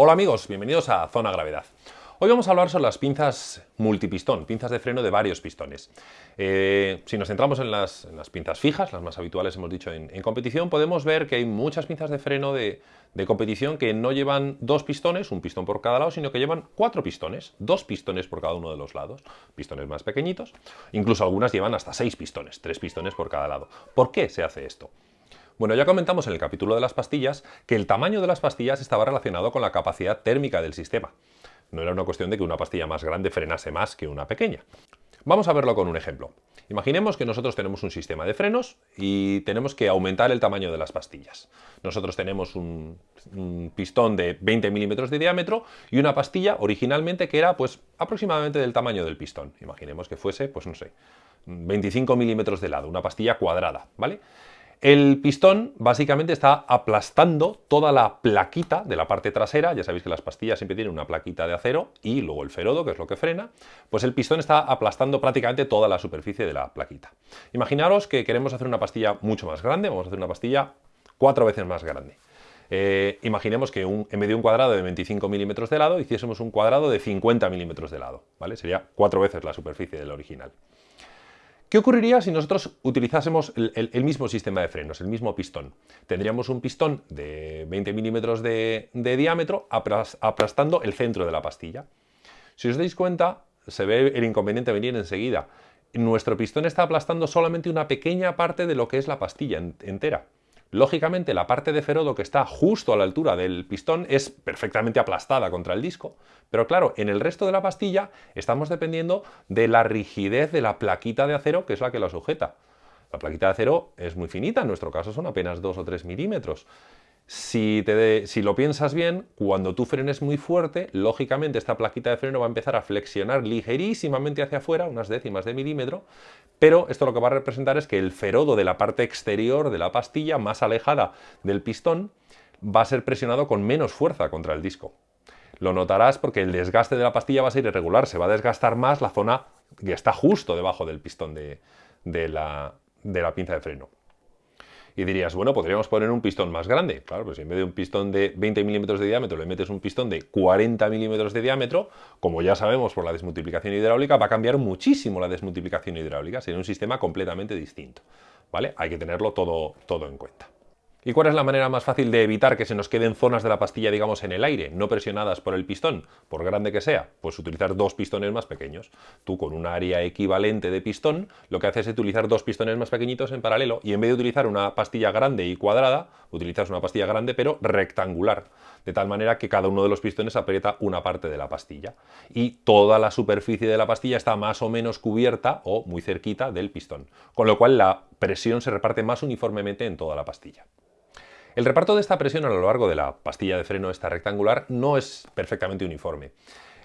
Hola amigos, bienvenidos a Zona Gravedad. Hoy vamos a hablar sobre las pinzas multipistón, pinzas de freno de varios pistones. Eh, si nos centramos en las, pinzas fijas, las más habituales hemos dicho en, competición, podemos ver que hay muchas pinzas de freno de, competición que no llevan dos pistones, un pistón por cada lado, sino que llevan cuatro pistones, dos pistones por cada uno de los lados, pistones más pequeñitos, incluso algunas llevan hasta seis pistones, tres pistones por cada lado. ¿Por qué se hace esto? Bueno, ya comentamos en el capítulo de las pastillas que el tamaño de las pastillas estaba relacionado con la capacidad térmica del sistema. No era una cuestión de que una pastilla más grande frenase más que una pequeña. Vamos a verlo con un ejemplo. Imaginemos que nosotros tenemos un sistema de frenos y tenemos que aumentar el tamaño de las pastillas. Nosotros tenemos un, pistón de 20 milímetros de diámetro y una pastilla originalmente que era pues aproximadamente del tamaño del pistón. Imaginemos que fuese, pues no sé, 25 milímetros de lado, una pastilla cuadrada, ¿vale? El pistón básicamente está aplastando toda la plaquita de la parte trasera, ya sabéis que las pastillas siempre tienen una plaquita de acero y luego el ferodo, que es lo que frena, pues el pistón está aplastando prácticamente toda la superficie de la plaquita. Imaginaros que queremos hacer una pastilla mucho más grande, vamos a hacer una pastilla cuatro veces más grande. Eh, imaginemos que en vez de un cuadrado de 25 milímetros de lado, hiciésemos un cuadrado de 50 milímetros de lado, ¿vale? Sería cuatro veces la superficie del original. ¿Qué ocurriría si nosotros utilizásemos el, mismo sistema de frenos, el mismo pistón? Tendríamos un pistón de 20 milímetros de, diámetro aplastando el centro de la pastilla. Si os dais cuenta, se ve el inconveniente venir enseguida. Nuestro pistón está aplastando solamente una pequeña parte de lo que es la pastilla entera. Lógicamente la parte de ferodo que está justo a la altura del pistón es perfectamente aplastada contra el disco, pero claro, en el resto de la pastilla estamos dependiendo de la rigidez de la plaquita de acero que es la que la sujeta. La plaquita de acero es muy finita, en nuestro caso son apenas 2 o 3 milímetros. Si, si, lo piensas bien, cuando tú frenes muy fuerte, lógicamente esta plaquita de freno va a empezar a flexionar ligerísimamente hacia afuera, unas décimas de milímetro, pero esto lo que va a representar es que el ferodo de la parte exterior de la pastilla, más alejada del pistón, va a ser presionado con menos fuerza contra el disco. Lo notarás porque el desgaste de la pastilla va a ser irregular, se va a desgastar más la zona que está justo debajo del pistón de la pinza de freno. Y dirías, bueno, podríamos poner un pistón más grande. Claro, pues si en vez de un pistón de 20 milímetros de diámetro le metes un pistón de 40 milímetros de diámetro, como ya sabemos por la desmultiplicación hidráulica, va a cambiar muchísimo la desmultiplicación hidráulica. Sería un sistema completamente distinto. ¿Vale? Hay que tenerlo todo, todo en cuenta. ¿Y cuál es la manera más fácil de evitar que se nos queden zonas de la pastilla, digamos, en el aire, no presionadas por el pistón, por grande que sea? Pues utilizar dos pistones más pequeños. Tú con un área equivalente de pistón, lo que haces es utilizar dos pistones más pequeñitos en paralelo y en vez de utilizar una pastilla grande y cuadrada, utilizas una pastilla grande pero rectangular, de tal manera que cada uno de los pistones aprieta una parte de la pastilla. Y toda la superficie de la pastilla está más o menos cubierta o muy cerquita del pistón, con lo cual la presión se reparte más uniformemente en toda la pastilla. El reparto de esta presión a lo largo de la pastilla de freno esta rectangular no es perfectamente uniforme.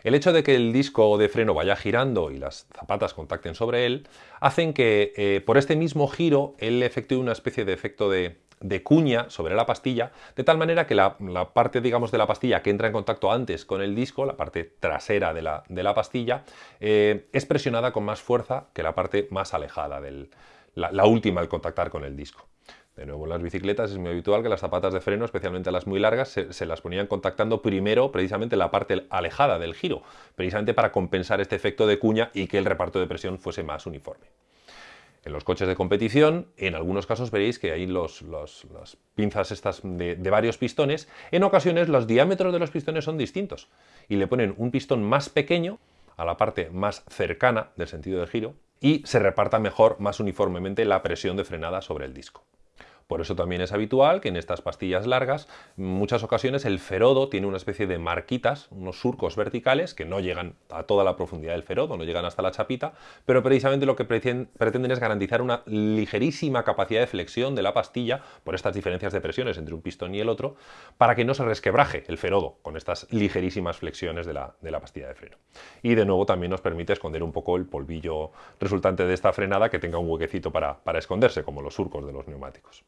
El hecho de que el disco de freno vaya girando y las zapatas contacten sobre él, hacen que eh, por este mismo giro él efectúe una especie de efecto de, cuña sobre la pastilla, de tal manera que la, parte digamos, de la pastilla que entra en contacto antes con el disco, la parte trasera de la, pastilla, eh, es presionada con más fuerza que la parte más alejada, del, la última al contactar con el disco. De nuevo, en las bicicletas es muy habitual que las zapatas de freno, especialmente las muy largas, se, las ponían contactando primero precisamente la parte alejada del giro, precisamente para compensar este efecto de cuña y que el reparto de presión fuese más uniforme. En los coches de competición, en algunos casos veréis que hay las pinzas estas de, de, varios pistones. En ocasiones los diámetros de los pistones son distintos y le ponen un pistón más pequeño a la parte más cercana del sentido de giro y se reparta mejor, más uniformemente, la presión de frenada sobre el disco. Por eso también es habitual que en estas pastillas largas, en muchas ocasiones el ferodo tiene una especie de marquitas, unos surcos verticales que no llegan a toda la profundidad del ferodo, no llegan hasta la chapita, pero precisamente lo que pretenden es garantizar una ligerísima capacidad de flexión de la pastilla por estas diferencias de presiones entre un pistón y el otro, para que no se resquebraje el ferodo con estas ligerísimas flexiones de la, pastilla de freno. Y de nuevo también nos permite esconder un poco el polvillo resultante de esta frenada que tenga un huequecito para esconderse, como los surcos de los neumáticos.